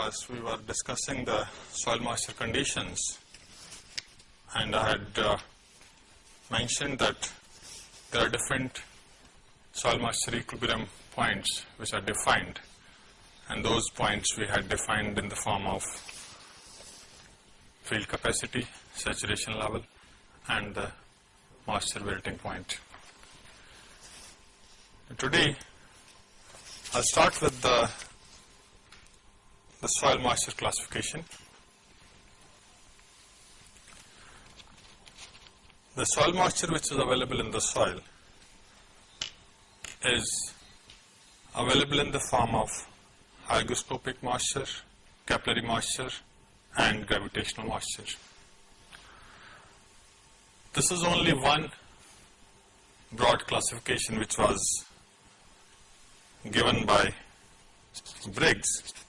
class we were discussing the soil moisture conditions and I had uh, mentioned that there are different soil moisture equilibrium points which are defined and those points we had defined in the form of field capacity, saturation level and the moisture wilting point. Today I'll start with the, the soil moisture classification. The soil moisture which is available in the soil is available in the form of hygroscopic moisture, capillary moisture and gravitational moisture. This is only one broad classification which was given by Briggs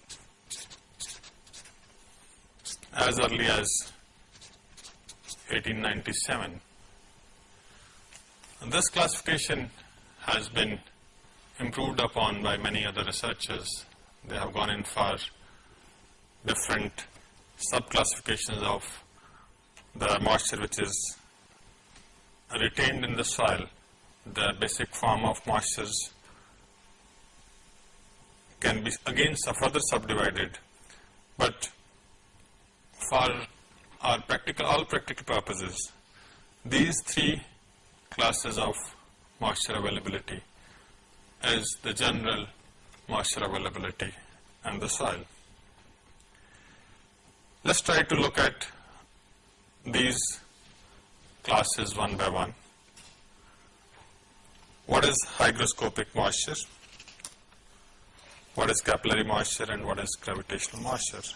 as early as 1897. And this classification has been improved upon by many other researchers. They have gone in for different sub-classifications of the moisture which is retained in the soil, the basic form of moistures can be again further subdivided, but for our practical, all practical purposes, these three classes of moisture availability is the general moisture availability and the soil. Let us try to look at these classes one by one. What is hygroscopic moisture? What is capillary moisture and what is gravitational moisture?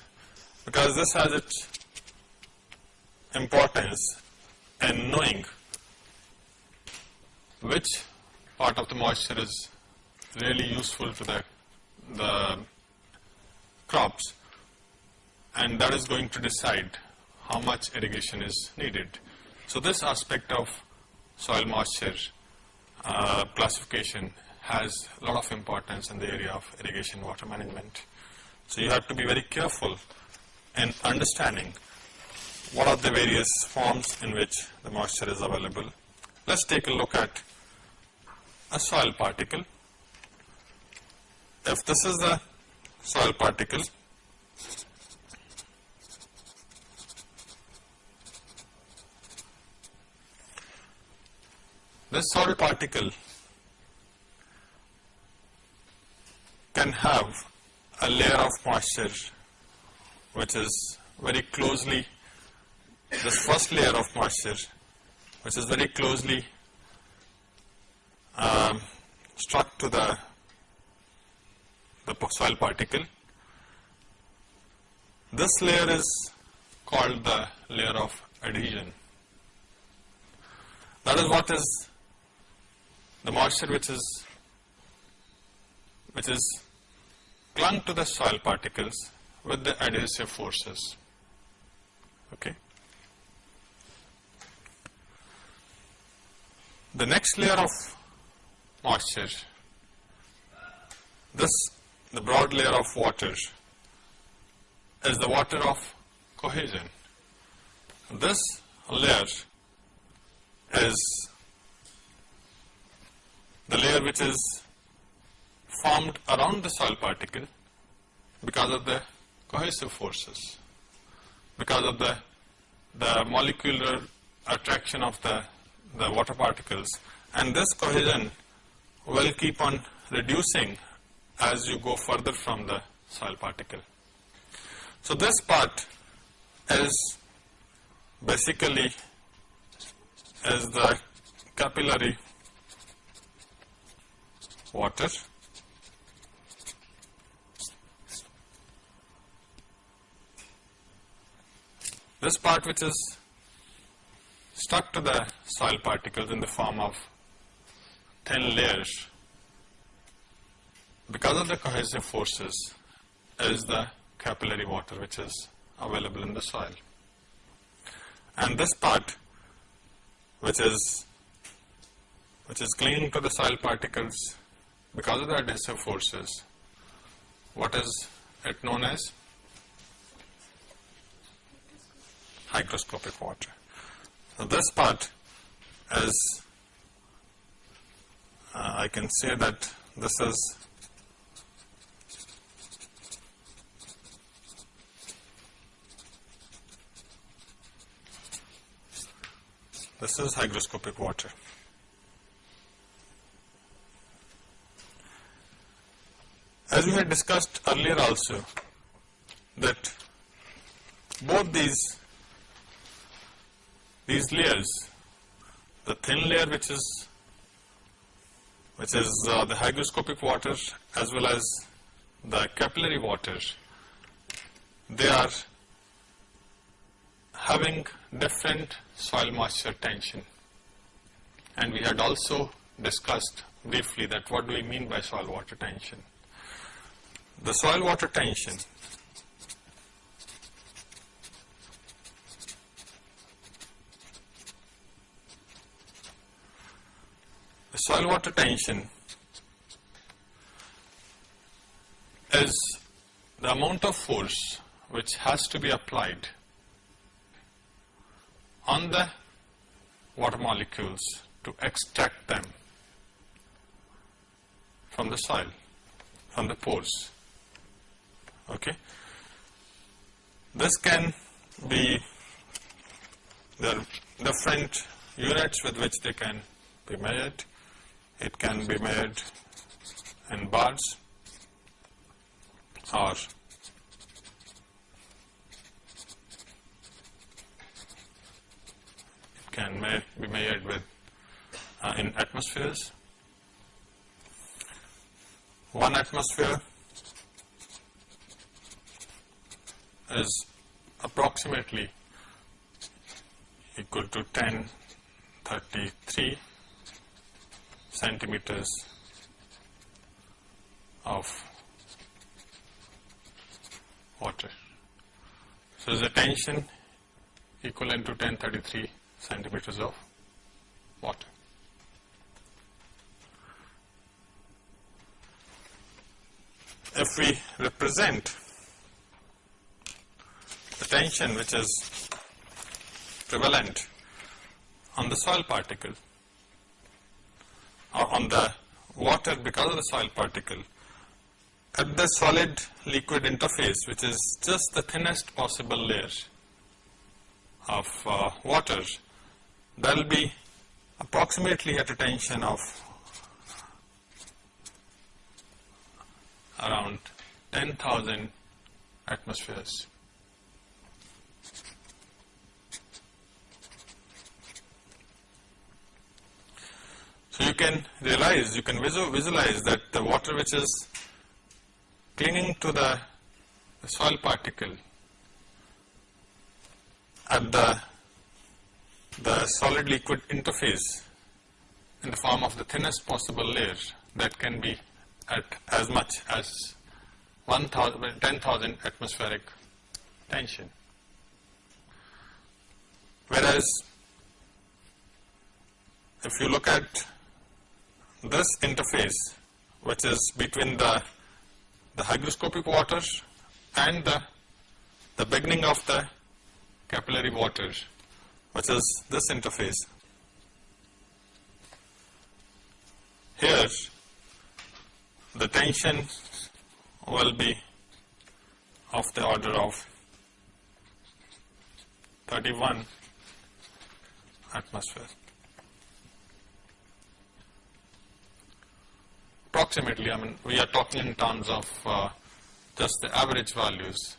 Because this has its importance in knowing which part of the moisture is really useful to the, the crops and that is going to decide how much irrigation is needed. So this aspect of soil moisture uh, classification has a lot of importance in the area of irrigation water management. So you have to be very careful in understanding what are the various forms in which the moisture is available. Let's take a look at a soil particle. If this is the soil particle, This soil particle can have a layer of moisture which is very closely, this first layer of moisture which is very closely um, struck to the, the soil particle. This layer is called the layer of adhesion. That is what is the moisture which is which is clung to the soil particles with the adhesive forces. Okay. The next layer of moisture, this the broad layer of water is the water of cohesion. This layer is the layer which is formed around the soil particle because of the cohesive forces, because of the, the molecular attraction of the, the water particles. And this cohesion will keep on reducing as you go further from the soil particle. So this part is basically is the capillary water this part which is stuck to the soil particles in the form of thin layers because of the cohesive forces is the capillary water which is available in the soil. And this part which is which is clinging to the soil particles because of the adhesive forces, what is it known as hygroscopic water. So, this part is uh, I can say that this is this is hygroscopic water. As we had discussed earlier also that both these these layers the thin layer which is which is uh, the hygroscopic water as well as the capillary water they are having different soil moisture tension and we had also discussed briefly that what do we mean by soil water tension. The soil water tension soil water tension is the amount of force which has to be applied on the water molecules to extract them from the soil, from the pores. Okay. This can be the different units with which they can be measured. It can be made in bars or it can me be measured with uh, in atmospheres. One atmosphere is approximately equal to 1033 centimeters of water. So, the tension equivalent to 1033 centimeters of water. If we represent the tension which is prevalent on the soil particle on the water because of the soil particle at the solid liquid interface which is just the thinnest possible layer of uh, water there will be approximately at a tension of around 10,000 atmospheres. So you can realize, you can visualize that the water which is clinging to the, soil particle at the the solid liquid interface in the form of the thinnest possible layer that can be at as much as 10,000 atmospheric tension. Whereas, if you look at this interface which is between the, the hygroscopic water and the, the beginning of the capillary water which is this interface. Here the tension will be of the order of 31 atmosphere. Approximately, I mean, we are talking in terms of uh, just the average values,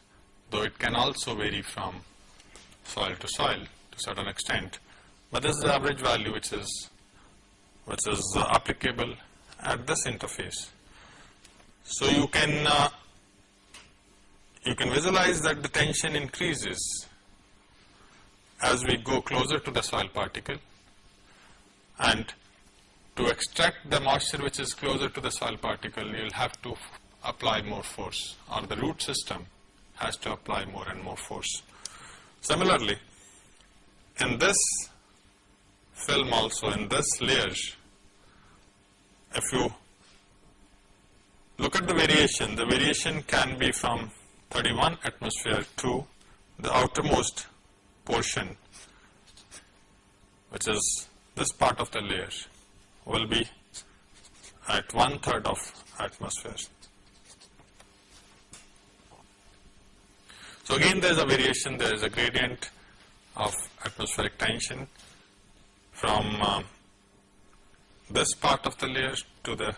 though it can also vary from soil to soil to certain extent. But this is the average value which is which is uh, applicable at this interface. So you can uh, you can visualize that the tension increases as we go closer to the soil particle and to extract the moisture which is closer to the soil particle you will have to apply more force or the root system has to apply more and more force. Similarly, in this film also in this layer if you look at the variation the variation can be from 31 atmosphere to the outermost portion which is this part of the layer will be at one third of atmosphere. So again there is a variation, there is a gradient of atmospheric tension from uh, this part of the layer to the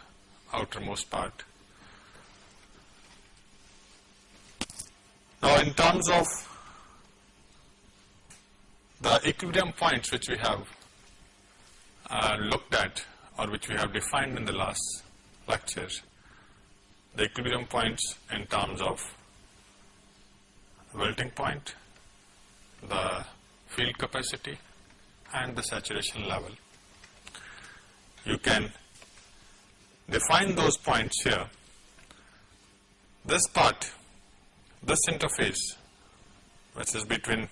outermost part. Now in terms of the equilibrium points which we have uh, looked at or which we have defined in the last lecture, the equilibrium points in terms of wilting point, the field capacity and the saturation level. You can define those points here. This part, this interface which is between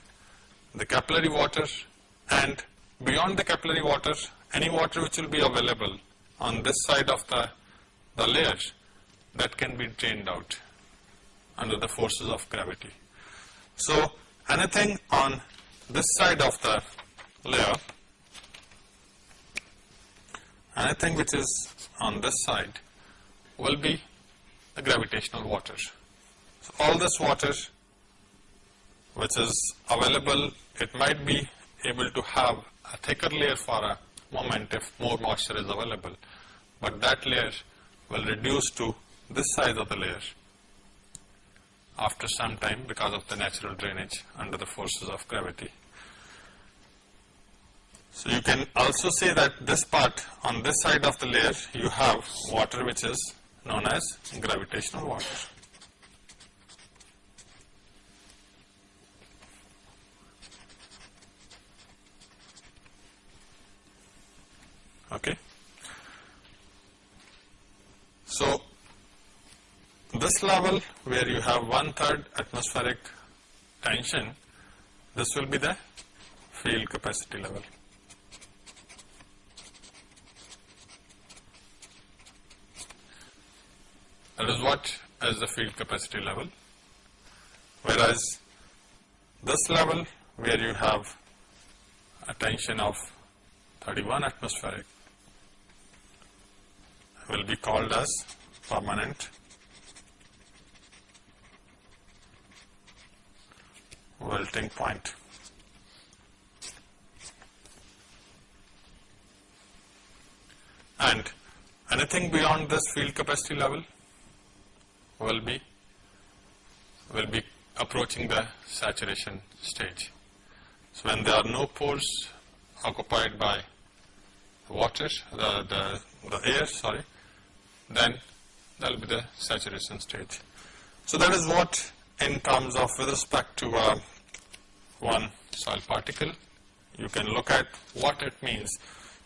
the capillary water and beyond the capillary water, any water which will be available on this side of the, the layer that can be drained out under the forces of gravity. So, anything on this side of the layer, anything which is on this side will be the gravitational water. So, all this water which is available, it might be able to have a thicker layer for a moment if more moisture is available, but that layer will reduce to this size of the layer after some time because of the natural drainage under the forces of gravity. So you can also say that this part on this side of the layer you have water which is known as gravitational water. Okay. So this level where you have one third atmospheric tension, this will be the field capacity level. That is what is the field capacity level. Whereas this level where you have a tension of 31 atmospheric will be called as permanent wilting point. And anything beyond this field capacity level will be will be approaching the saturation stage. So when there are no pores occupied by water, the, the, the air, sorry, then that will be the saturation stage. So that is what in terms of with respect to uh, one soil particle, you can look at what it means.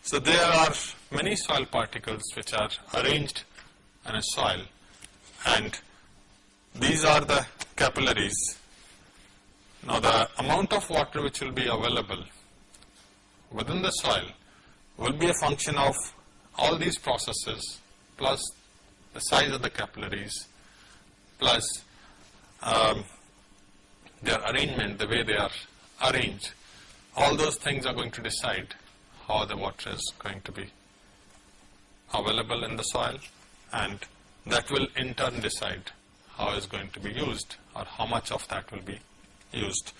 So there are many soil particles which are arranged in a soil and these are the capillaries. Now the amount of water which will be available within the soil will be a function of all these processes plus the size of the capillaries plus um, their arrangement, the way they are arranged. All those things are going to decide how the water is going to be available in the soil and that will in turn decide how is going to be used or how much of that will be used.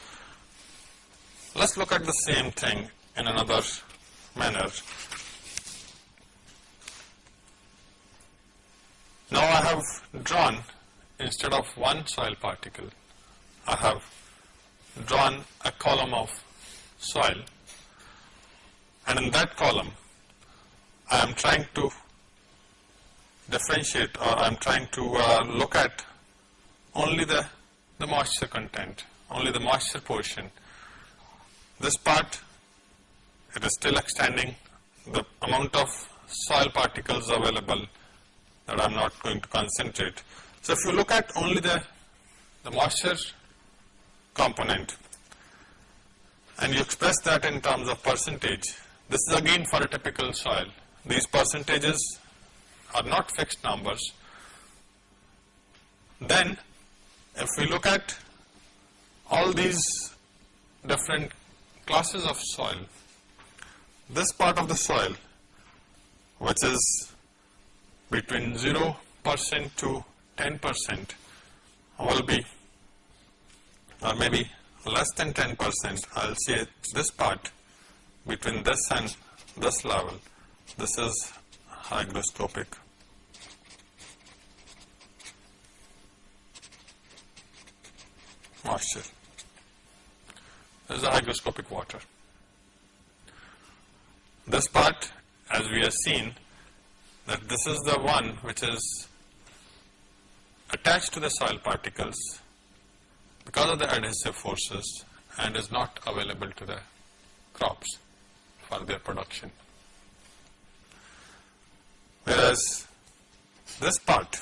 Let's look at the same thing in another manner. Now I have drawn instead of one soil particle, I have drawn a column of soil and in that column I am trying to differentiate or I am trying to uh, look at only the, the moisture content, only the moisture portion. This part, it is still extending the amount of soil particles available that I am not going to concentrate. So if you look at only the, the moisture component and you express that in terms of percentage, this is again for a typical soil. These percentages are not fixed numbers, then if we look at all these different classes of soil, this part of the soil which is between 0 percent to 10 percent. Will be or maybe less than 10 percent. I will say this part between this and this level. This is hygroscopic. Moisture this is hygroscopic water. This part as we have seen that this is the one which is attached to the soil particles because of the adhesive forces and is not available to the crops for their production. Whereas this part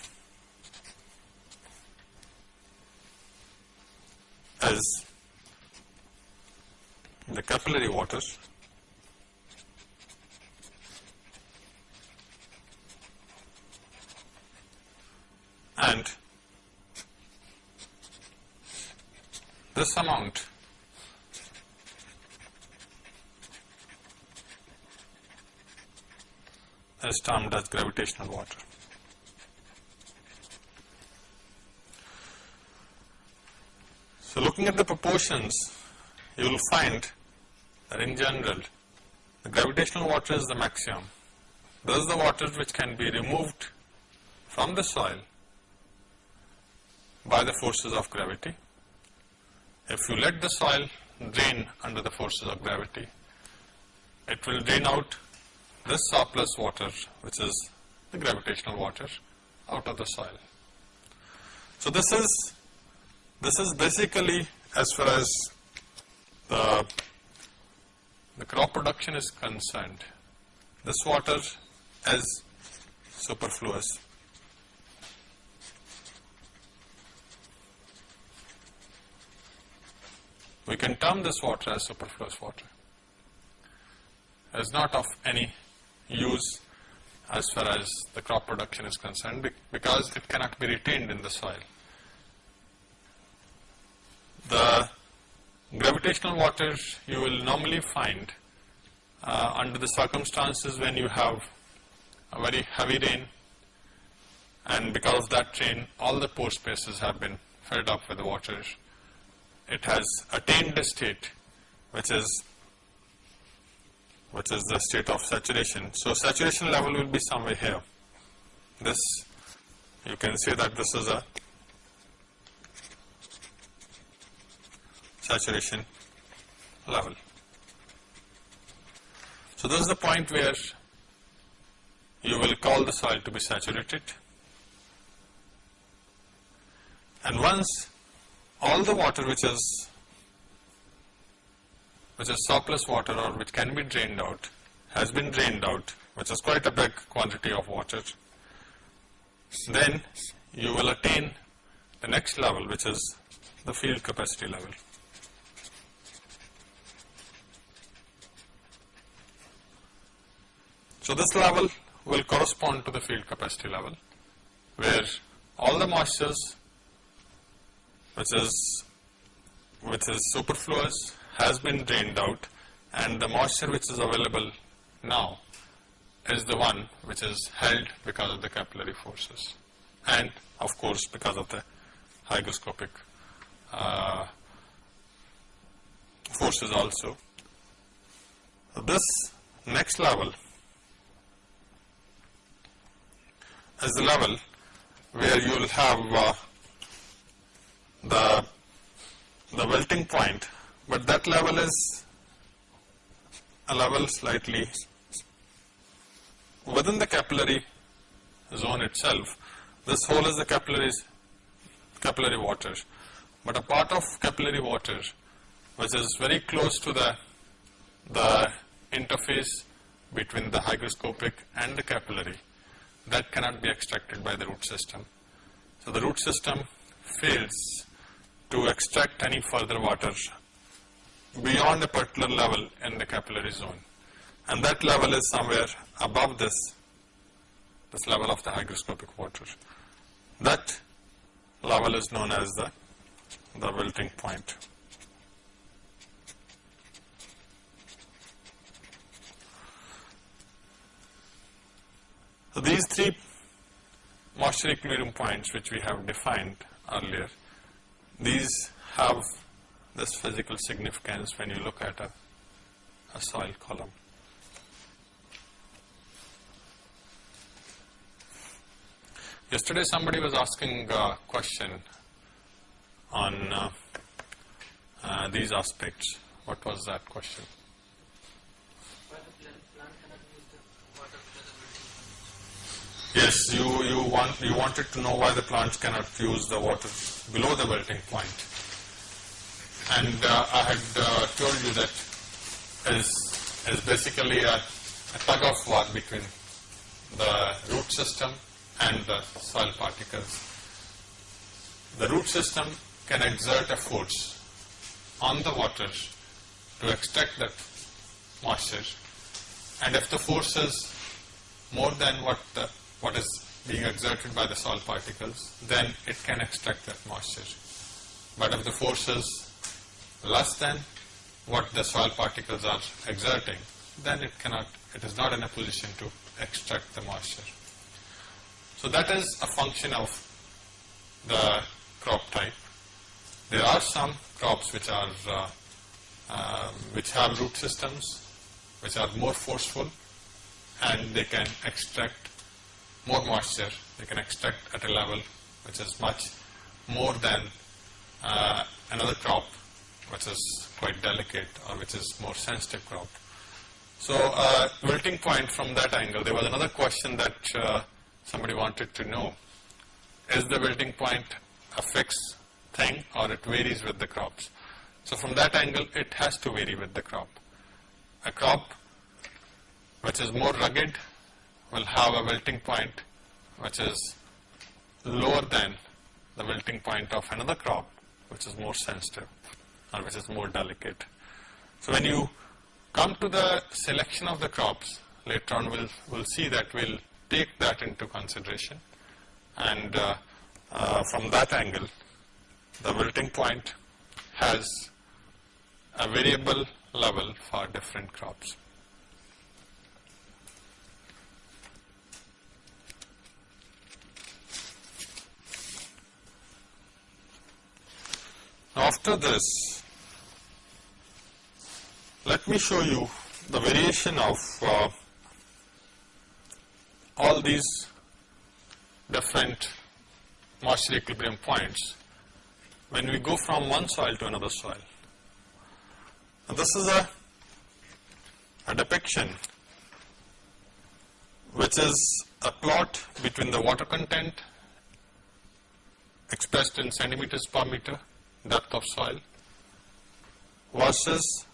is the capillary water and this amount is termed as gravitational water. So looking at the proportions, you will find that in general, the gravitational water is the maximum. This is the water which can be removed from the soil by the forces of gravity. If you let the soil drain under the forces of gravity, it will drain out this surplus water which is the gravitational water out of the soil. So this is this is basically as far as the, the crop production is concerned, this water is superfluous. We can term this water as superfluous water. It is not of any use as far as the crop production is concerned because it cannot be retained in the soil. The gravitational water you will normally find uh, under the circumstances when you have a very heavy rain and because of that rain all the pore spaces have been filled up with the water it has attained a state which is which is the state of saturation. So saturation level will be somewhere here. This you can say that this is a saturation level. So this is the point where you will call the soil to be saturated and once all the water which is which is surplus water or which can be drained out has been drained out which is quite a big quantity of water then you will attain the next level which is the field capacity level. So this level will correspond to the field capacity level where all the moistures which is which is superfluous has been drained out and the moisture which is available now is the one which is held because of the capillary forces and of course because of the hygroscopic uh, forces also. This next level is the level where you will have uh, the, the wilting point, but that level is a level slightly within the capillary zone itself. This whole is the capillaries, capillary water, but a part of capillary water which is very close to the, the interface between the hygroscopic and the capillary that cannot be extracted by the root system. So the root system fails to extract any further water beyond a particular level in the capillary zone. And that level is somewhere above this, this level of the hygroscopic water. That level is known as the the wilting point. So, these three moisture equilibrium points which we have defined earlier, these have this physical significance when you look at a, a soil column. Yesterday somebody was asking a question on uh, uh, these aspects. What was that question? Yes, you, you want you wanted to know why the plants cannot use the water below the wilting point. And uh, I had uh, told you that is is basically a, a tug of war between the root system and the soil particles. The root system can exert a force on the water to extract that moisture and if the force is more than what the what is being exerted by the soil particles, then it can extract that moisture. But if the force is less than what the soil particles are exerting, then it cannot, it is not in a position to extract the moisture. So that is a function of the crop type. There are some crops which are, uh, uh, which have root systems, which are more forceful and they can extract more moisture, they can extract at a level which is much more than uh, another crop which is quite delicate or which is more sensitive crop. So uh, wilting point from that angle, there was another question that uh, somebody wanted to know. Is the wilting point a fixed thing or it varies with the crops? So from that angle, it has to vary with the crop. A crop which is more rugged will have a wilting point which is lower than the wilting point of another crop which is more sensitive or which is more delicate. So when you come to the selection of the crops later on we'll, we'll see that we'll take that into consideration and uh, uh, from that angle the wilting point has a variable level for different crops. After this, let me show you the variation of uh, all these different moisture equilibrium points when we go from one soil to another soil. Now this is a, a depiction which is a plot between the water content expressed in centimeters per meter depth of soil versus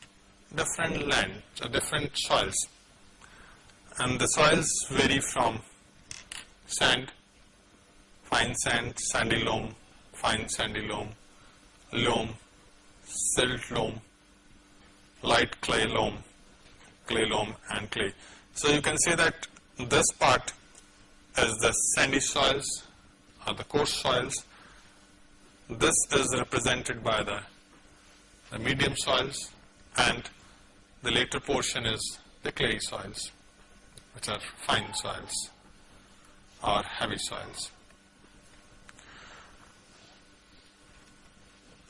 different land, uh, different soils. And the soils vary from sand, fine sand, sandy loam, fine sandy loam, loam, silt loam, light clay loam, clay loam and clay. So you can say that this part is the sandy soils or the coarse soils this is represented by the, the medium soils and the later portion is the clay soils which are fine soils or heavy soils.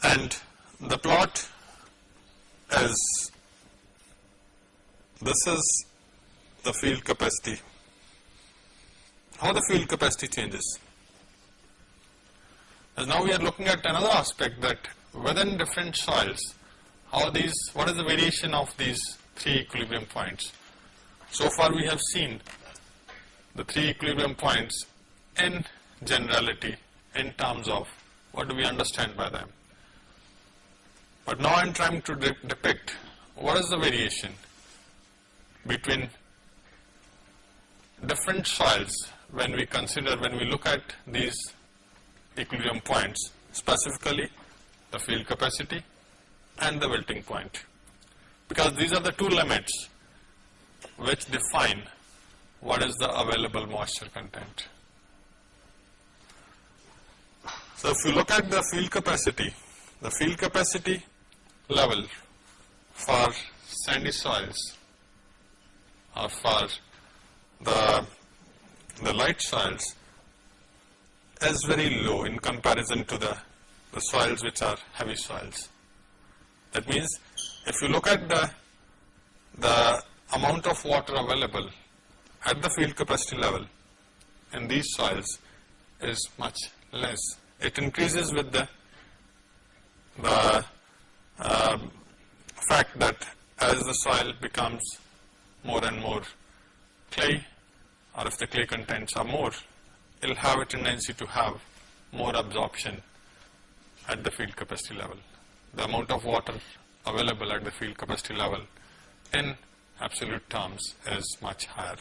And the plot is, this is the field capacity, how the field capacity changes. Now we are looking at another aspect that within different soils, how these, what is the variation of these three equilibrium points. So far we have seen the three equilibrium points in generality in terms of what do we understand by them. But now I am trying to de depict what is the variation between different soils when we consider, when we look at these equilibrium points, specifically the field capacity and the wilting point. Because these are the two limits which define what is the available moisture content. So if you look at the field capacity, the field capacity level for sandy soils or for the, the light soils is very low in comparison to the, the soils which are heavy soils. That means if you look at the, the amount of water available at the field capacity level in these soils is much less. It increases with the, the uh, fact that as the soil becomes more and more clay or if the clay contents are more, it will have a tendency to have more absorption at the field capacity level. The amount of water available at the field capacity level in absolute terms is much higher.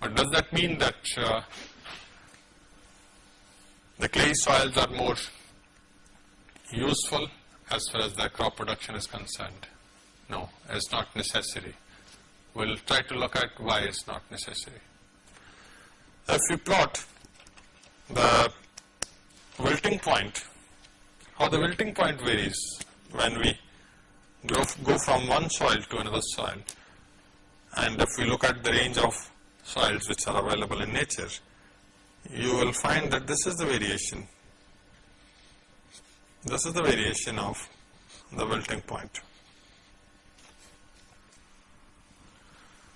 But does that mean that uh, the clay soils are more useful as far as the crop production is concerned? No, it's not necessary. We'll try to look at why it's not necessary. If you plot the wilting point, how the wilting point varies when we go, go from one soil to another soil and if we look at the range of soils which are available in nature, you will find that this is the variation. This is the variation of the wilting point.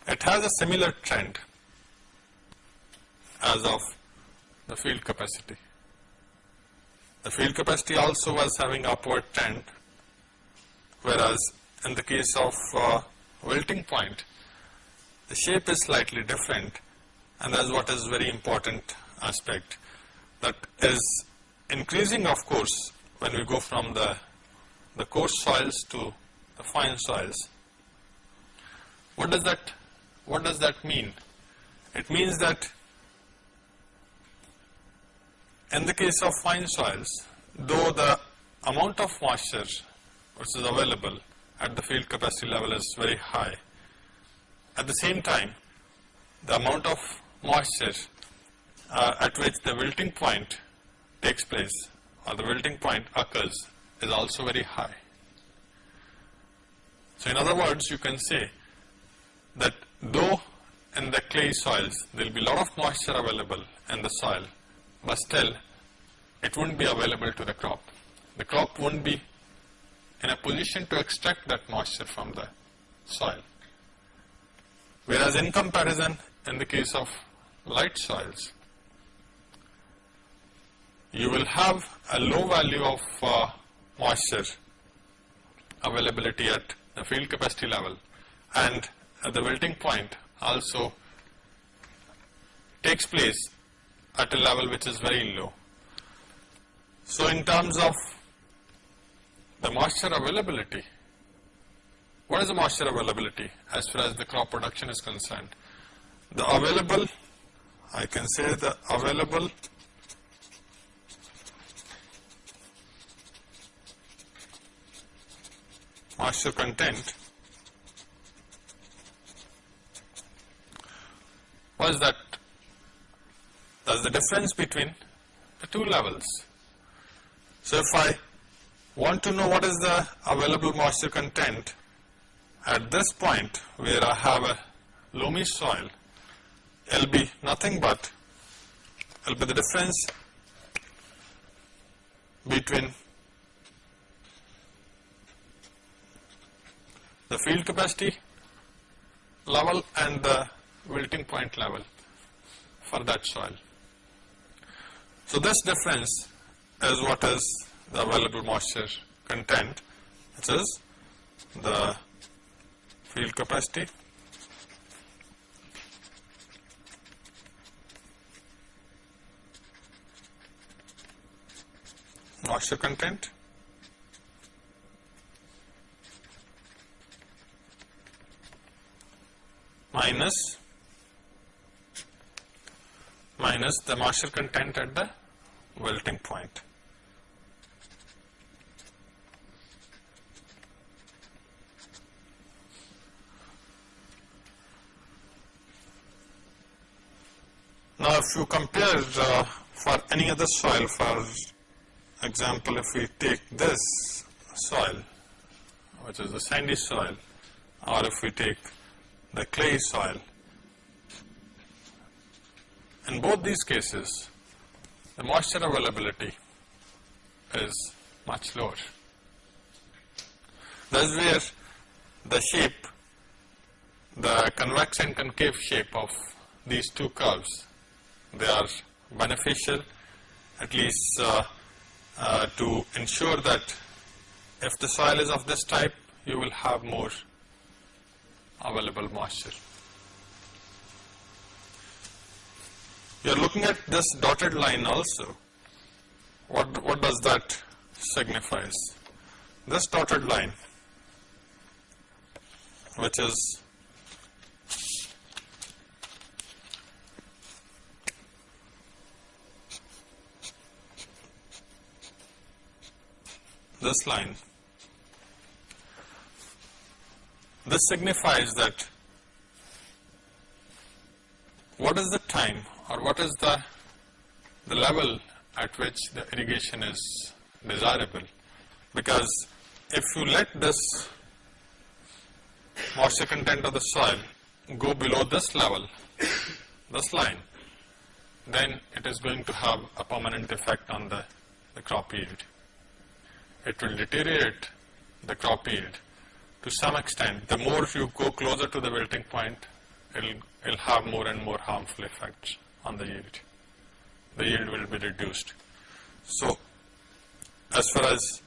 It has a similar trend as of the field capacity. The field capacity also was having upward trend, whereas in the case of uh, wilting point, the shape is slightly different and that is what is very important aspect that is increasing of course when we go from the, the coarse soils to the fine soils. What does that, what does that mean? It means that in the case of fine soils, though the amount of moisture which is available at the field capacity level is very high, at the same time the amount of moisture uh, at which the wilting point takes place or the wilting point occurs is also very high. So in other words, you can say that though in the clay soils there will be a lot of moisture available in the soil, but still it won't be available to the crop. The crop won't be in a position to extract that moisture from the soil. Whereas in comparison, in the case of light soils, you will have a low value of uh, moisture availability at the field capacity level and at the wilting point also takes place at a level which is very low. So in terms of the moisture availability, what is the moisture availability as far as the crop production is concerned? The available, I can say the available moisture content what is that that's the difference between the two levels so if I want to know what is the available moisture content at this point where I have a loamy soil it will be nothing but it will be the difference between the field capacity level and the wilting point level for that soil. So this difference is what is the available moisture content. Which is the field capacity. Moisture content. Minus. Minus the moisture content at the wilting point. Now if you compare uh, for any other soil for example, if we take this soil, which is the sandy soil, or if we take the clay soil, in both these cases, the moisture availability is much lower. That's where the shape, the convex and concave shape of these two curves, they are beneficial at least uh, uh, to ensure that if the soil is of this type, you will have more available moisture. You are looking at this dotted line also. What, what does that signifies? This dotted line, which is this line. This signifies that what is the time or what is the, the level at which the irrigation is desirable because if you let this moisture content of the soil go below this level, this line, then it is going to have a permanent effect on the, the crop yield it will deteriorate the crop yield to some extent. The more you go closer to the wilting point, it'll, it'll have more and more harmful effects on the yield. The yield will be reduced. So, as far as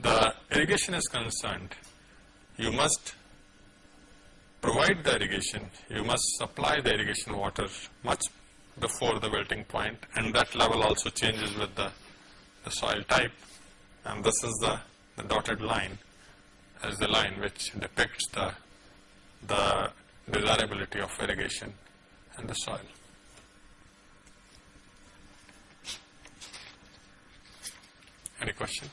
the irrigation is concerned, you must provide the irrigation, you must supply the irrigation water much before the wilting point and that level also changes with the, the soil type and this is the, the dotted line as the line which depicts the, the desirability of irrigation and the soil. Any question?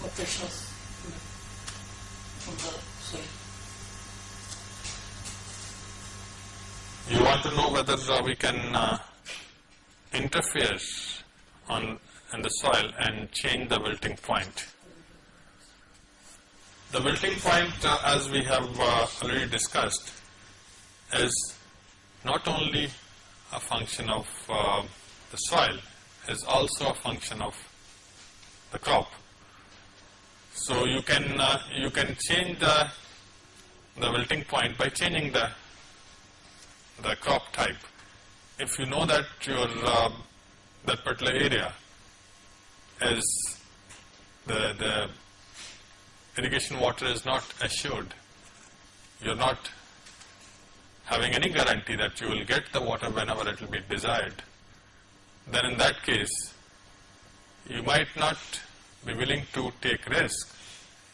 Quotations from the soil. You want to know whether uh, we can uh, interfere on the soil and change the wilting point. The wilting point, uh, as we have uh, already discussed, is not only a function of uh, the soil, is also a function of the crop. So you can uh, you can change the the wilting point by changing the the crop type. If you know that your uh, that particular area is the, the irrigation water is not assured, you're not having any guarantee that you will get the water whenever it will be desired, then in that case, you might not be willing to take risk.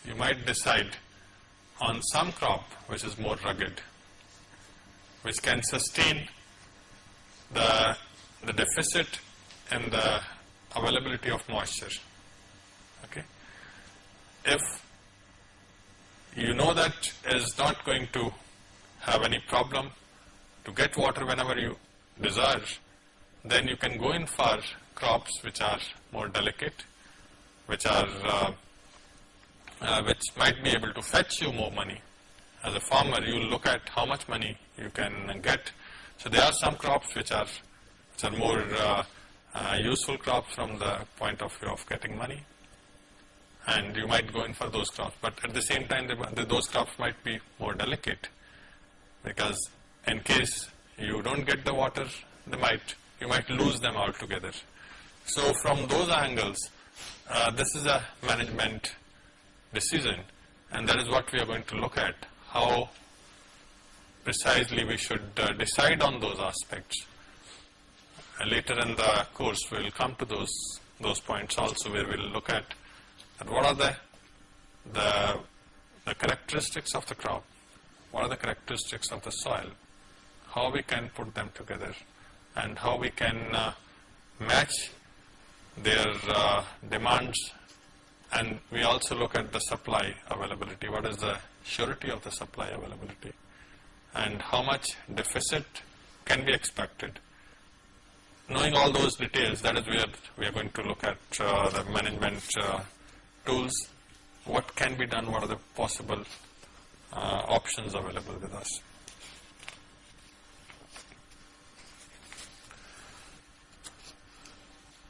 You might decide on some crop which is more rugged which can sustain the, the deficit in the availability of moisture. Okay. If you know that is not going to have any problem to get water whenever you desire, then you can go in for crops which are more delicate, which are uh, uh, which might be able to fetch you more money as a farmer, you look at how much money you can get. So there are some crops which are, which are more uh, useful crops from the point of view of getting money. And you might go in for those crops, but at the same time, the, those crops might be more delicate because in case you don't get the water, they might, you might lose them altogether. So from those angles, uh, this is a management decision and that is what we are going to look at how precisely we should uh, decide on those aspects. Later in the course we will come to those those points also where we will look at, at what are the, the, the characteristics of the crop, what are the characteristics of the soil, how we can put them together and how we can uh, match their uh, demands and we also look at the supply availability, what is the surety of the supply availability. and how much deficit can be expected. Knowing all those details, that is where we are going to look at uh, the management uh, tools, what can be done, what are the possible uh, options available with us.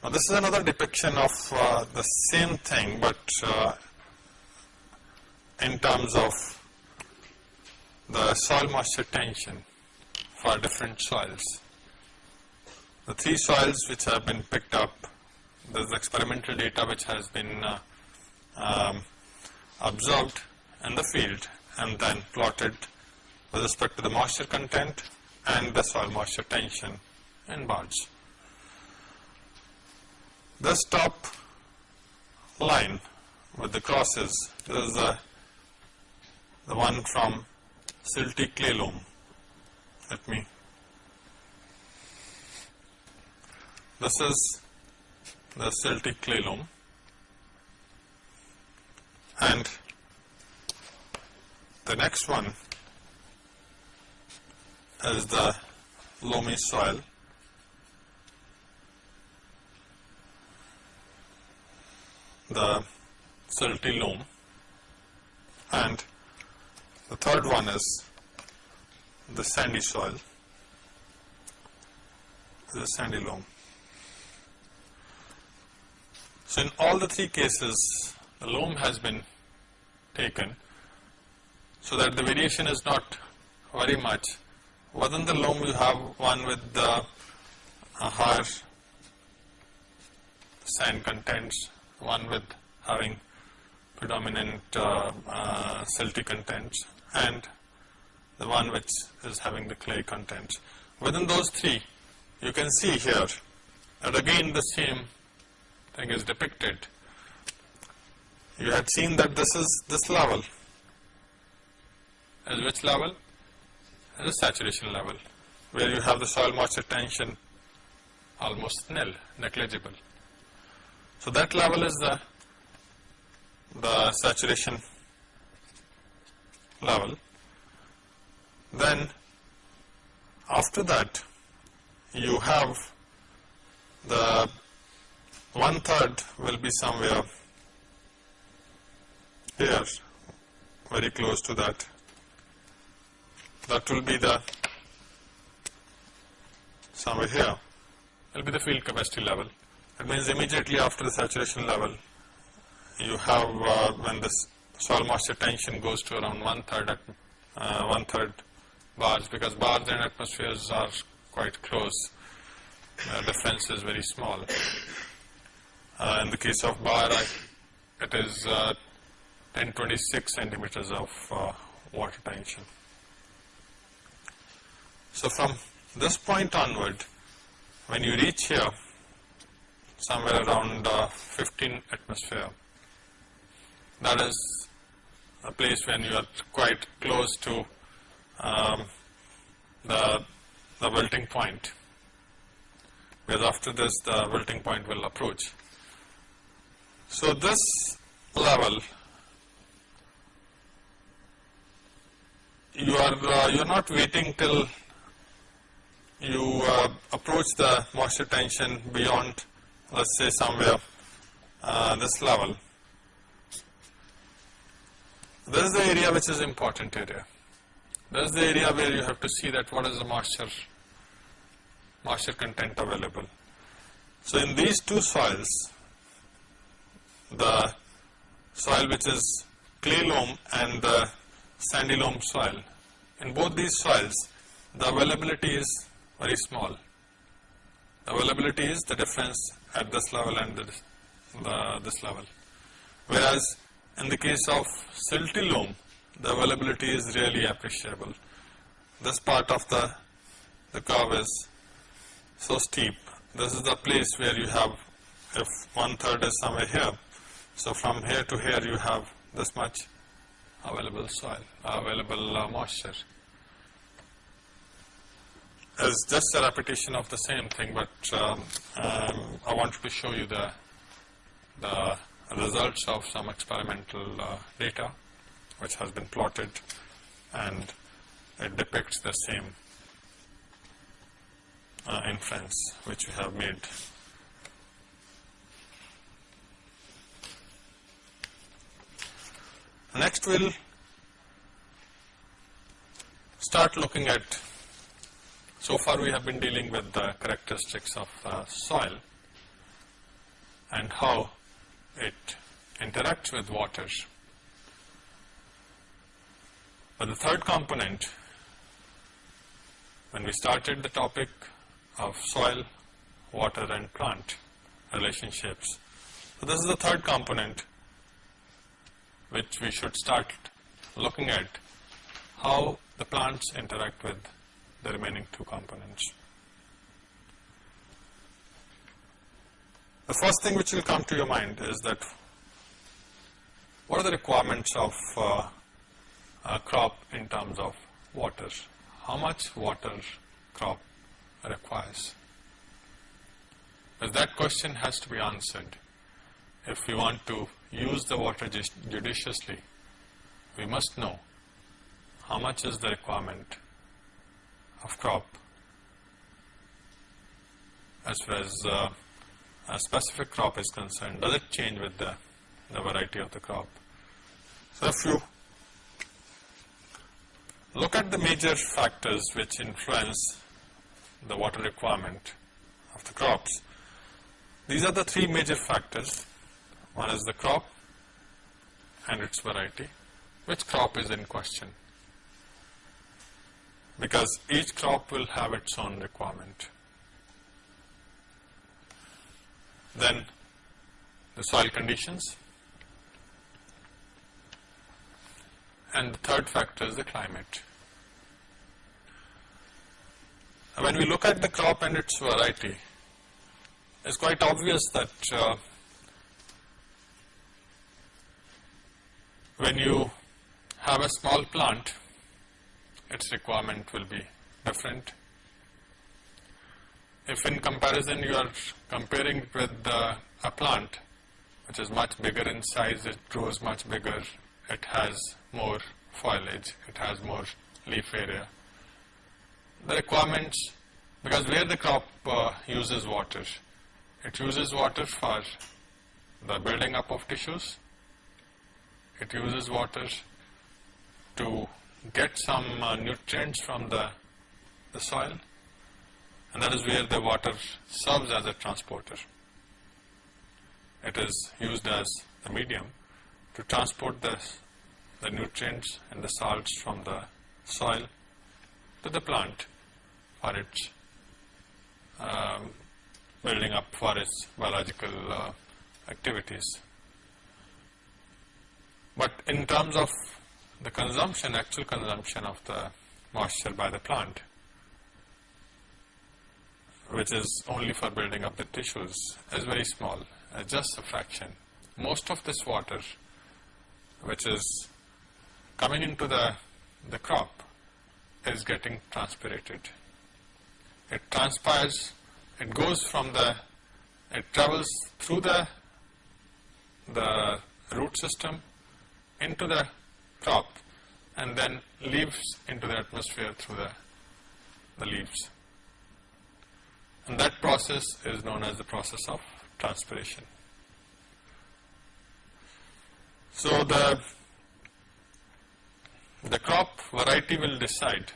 Now this is another depiction of uh, the same thing, but uh, in terms of the soil moisture tension for different soils. The three soils which have been picked up, there is experimental data which has been uh, um, observed in the field and then plotted with respect to the moisture content and the soil moisture tension in bars. This top line with the crosses is the, the one from silty clay loam. Let me. This is the silty clay loam. And the next one is the loamy soil. The silty loam. And the third one is the sandy soil, the sandy loam. So in all the three cases, the loam has been taken so that the variation is not very much. Within the loam you have one with the uh, higher sand contents, one with having predominant uh, uh, silty contents and the one which is having the clay contents. Within those three you can see here that again the same thing is depicted. You had seen that this is this level is which level? Is the saturation level where you have the soil moisture tension almost nil, negligible. So that level is the the saturation level. Then after that you have the one third will be somewhere here very close to that. That will be the somewhere here will be the field capacity level. That means immediately after the saturation level you have uh, when this soil moisture tension goes to around one third at uh, one third bars because bars and atmospheres are quite close. Uh, difference is very small. Uh, in the case of bar, I, it is uh, 1026 centimeters of uh, water tension. So from this point onward, when you reach here, somewhere around uh, 15 atmosphere, that is a place when you are quite close to um, the, the wilting point, because after this the wilting point will approach. So this level, you are uh, you are not waiting till you uh, approach the moisture tension beyond, let's say somewhere uh, this level. This is the area which is important area. This is the area where you have to see that what is the moisture, moisture content available. So in these two soils, the soil which is clay loam and the sandy loam soil, in both these soils, the availability is very small. The availability is the difference at this level and this, the, this level. Whereas in the case of silty loam, the availability is really appreciable. This part of the, the curve is so steep. This is the place where you have, if one third is somewhere here, so from here to here you have this much available soil, available uh, moisture. It's just a repetition of the same thing, but um, um, I wanted to show you the, the results of some experimental uh, data which has been plotted and it depicts the same uh, inference which we have made. Next we'll start looking at, so far we have been dealing with the characteristics of uh, soil and how it interacts with water. But the third component, when we started the topic of soil, water and plant relationships, so this is the third component which we should start looking at how the plants interact with the remaining two components. The first thing which will come to your mind is that what are the requirements of uh, a crop in terms of water? How much water crop requires? Because that question has to be answered. If we want to use the water judiciously, we must know how much is the requirement of crop as far as uh, a specific crop is concerned. Does it change with the, the variety of the crop? So if you look at the major factors which influence the water requirement of the crops, these are the three major factors. One is the crop and its variety. Which crop is in question? Because each crop will have its own requirement. Then the soil conditions. And the third factor is the climate. When we look at the crop and its variety, it's quite obvious that uh, when you have a small plant, its requirement will be different. If in comparison you are comparing with a plant which is much bigger in size, it grows much bigger, it has more foliage, it has more leaf area. The requirements, because where the crop uh, uses water, it uses water for the building up of tissues, it uses water to get some uh, nutrients from the, the soil and that is where the water serves as a transporter. It is used as the medium to transport the, the nutrients and the salts from the soil to the plant for its um, building up for its biological uh, activities. But in terms of the consumption, actual consumption of the moisture by the plant, which is only for building up the tissues, is very small, uh, just a fraction. Most of this water, which is coming into the, the crop, is getting transpirated. It transpires, it goes from the, it travels through the, the root system into the crop and then leaves into the atmosphere through the, the leaves. And that process is known as the process of transpiration. So the, the crop variety will decide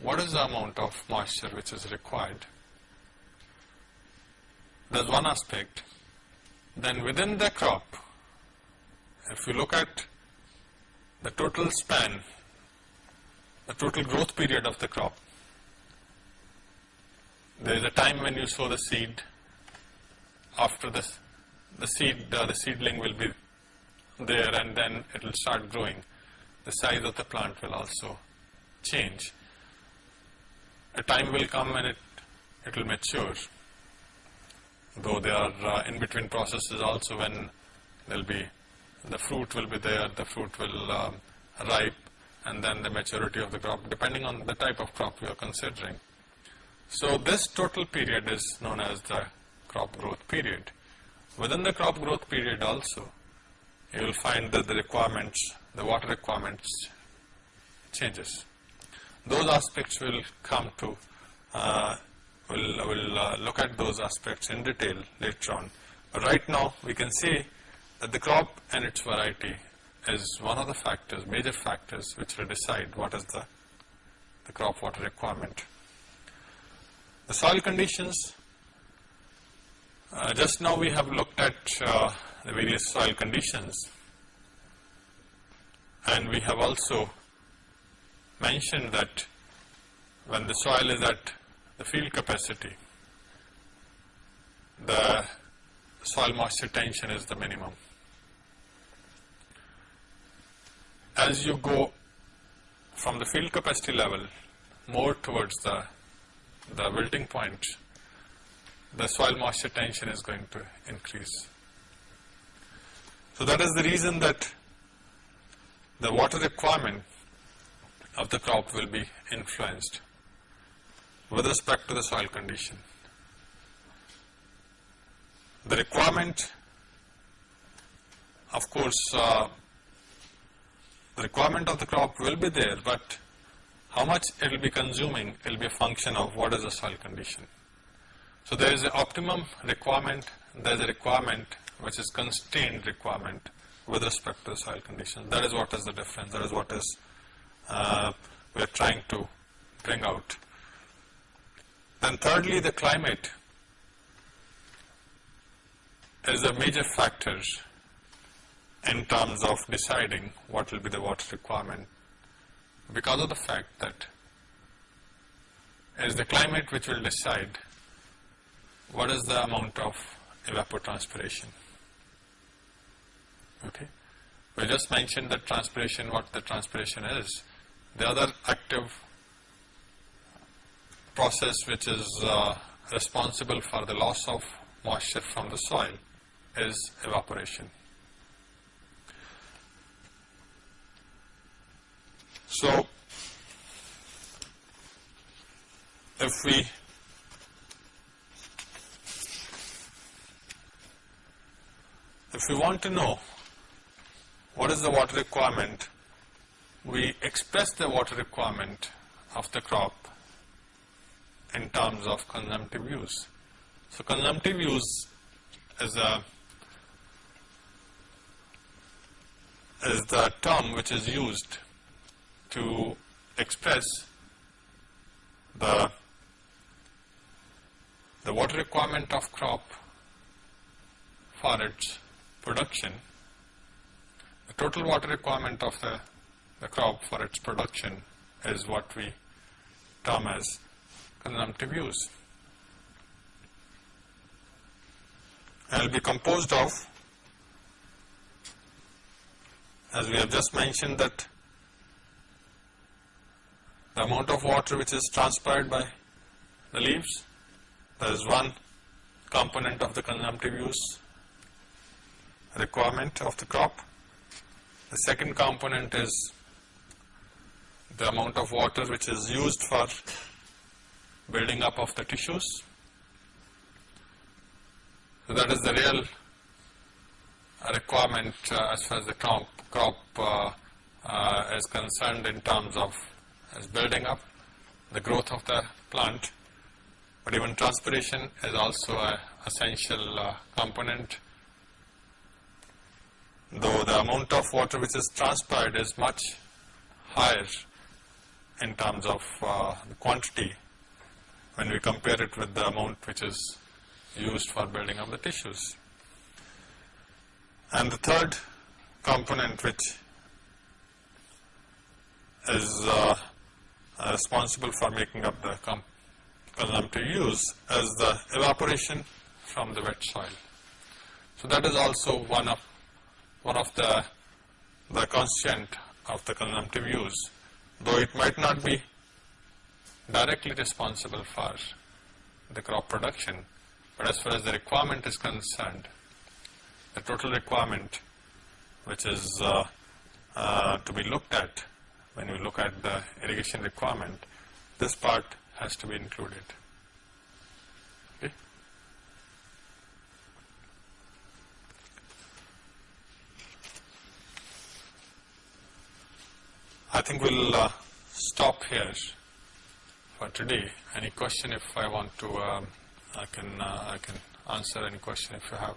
what is the amount of moisture which is required. That's one aspect. Then within the crop, if you look at the total span, the total growth period of the crop, there is a time when you sow the seed. After this, the seed, uh, the seedling will be there, and then it will start growing. The size of the plant will also change. A time will come when it it will mature. Though there are uh, in between processes also when there will be the fruit will be there, the fruit will um, ripe, and then the maturity of the crop, depending on the type of crop you are considering. So this total period is known as the crop growth period. Within the crop growth period also, you will find that the requirements, the water requirements changes. Those aspects will come to, uh, we'll, we'll uh, look at those aspects in detail later on. But right now we can see the crop and its variety is one of the factors, major factors which will decide what is the, the crop water requirement. The soil conditions, uh, just now we have looked at uh, the various soil conditions and we have also mentioned that when the soil is at the field capacity, the soil moisture tension is the minimum. As you go from the field capacity level more towards the, the wilting point, the soil moisture tension is going to increase. So that is the reason that the water requirement of the crop will be influenced with respect to the soil condition. The requirement, of course, uh, the requirement of the crop will be there, but how much it will be consuming will be a function of what is the soil condition. So there is an optimum requirement, there is a requirement which is constrained requirement with respect to the soil condition. That is what is the difference, that is what is uh, we are trying to bring out. Then thirdly, the climate is a major factor in terms of deciding what will be the water requirement because of the fact that it is the climate which will decide what is the amount of evapotranspiration. Okay. We just mentioned that transpiration, what the transpiration is. The other active process which is uh, responsible for the loss of moisture from the soil is evaporation. So, if we if we want to know what is the water requirement, we express the water requirement of the crop in terms of consumptive use. So, consumptive use is a is the term which is used to express the the water requirement of crop for its production, the total water requirement of the, the crop for its production is what we term as consumptive use. And will be composed of, as we have just mentioned that the amount of water which is transpired by the leaves, that is one component of the consumptive use requirement of the crop. The second component is the amount of water which is used for building up of the tissues. So that is the real requirement uh, as far as the crop, crop uh, uh, is concerned in terms of as building up the growth of the plant. But even transpiration is also an essential uh, component though the amount of water which is transpired is much higher in terms of uh, the quantity when we compare it with the amount which is used for building up the tissues. And the third component which is uh, responsible for making up the consumptive use as the evaporation from the wet soil. So that is also one of one of the, the constituent of the consumptive use, though it might not be directly responsible for the crop production, but as far as the requirement is concerned, the total requirement which is uh, uh, to be looked at when you look at the irrigation requirement, this part has to be included. Okay. I think we'll uh, stop here for today. Any question if I want to, um, I can, uh, I can answer any question if you have.